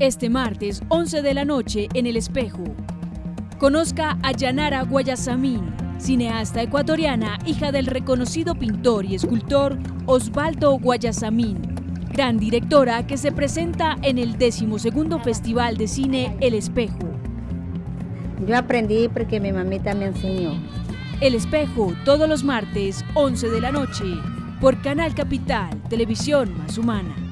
Este martes, 11 de la noche, en El Espejo. Conozca a Yanara Guayasamín, cineasta ecuatoriana, hija del reconocido pintor y escultor Osvaldo Guayasamín, gran directora que se presenta en el 12 Festival de Cine El Espejo. Yo aprendí porque mi mamita me enseñó. El Espejo, todos los martes, 11 de la noche, por Canal Capital, Televisión Más Humana.